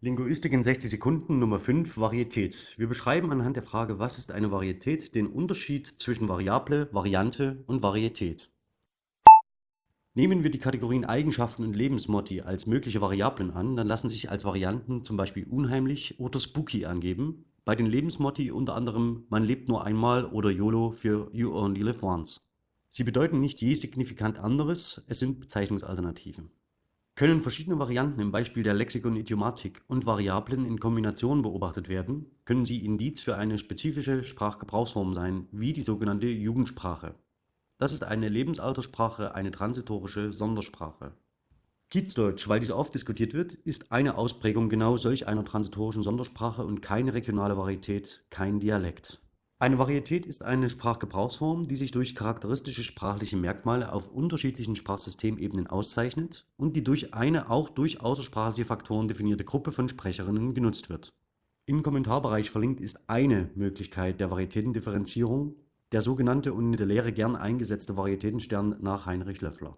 Linguistik in 60 Sekunden Nummer 5 Varietät. Wir beschreiben anhand der Frage Was ist eine Varietät? den Unterschied zwischen Variable, Variante und Varietät. Nehmen wir die Kategorien Eigenschaften und Lebensmotti als mögliche Variablen an, dann lassen sich als Varianten zum Beispiel unheimlich oder spooky angeben. Bei den Lebensmotti unter anderem man lebt nur einmal oder YOLO für You Only Live Once. Sie bedeuten nicht je signifikant anderes, es sind Bezeichnungsalternativen. Können verschiedene Varianten im Beispiel der Lexikon-Idiomatik und Variablen in Kombination beobachtet werden, können sie Indiz für eine spezifische Sprachgebrauchsform sein, wie die sogenannte Jugendsprache. Das ist eine Lebensaltersprache, eine transitorische Sondersprache. Kiezdeutsch, weil dies oft diskutiert wird, ist eine Ausprägung genau solch einer transitorischen Sondersprache und keine regionale Varietät, kein Dialekt. Eine Varietät ist eine Sprachgebrauchsform, die sich durch charakteristische sprachliche Merkmale auf unterschiedlichen Sprachsystemebenen auszeichnet und die durch eine auch durch außersprachliche Faktoren definierte Gruppe von Sprecherinnen genutzt wird. Im Kommentarbereich verlinkt ist eine Möglichkeit der Varietätendifferenzierung, der sogenannte und in der Lehre gern eingesetzte Varietätenstern nach Heinrich Löffler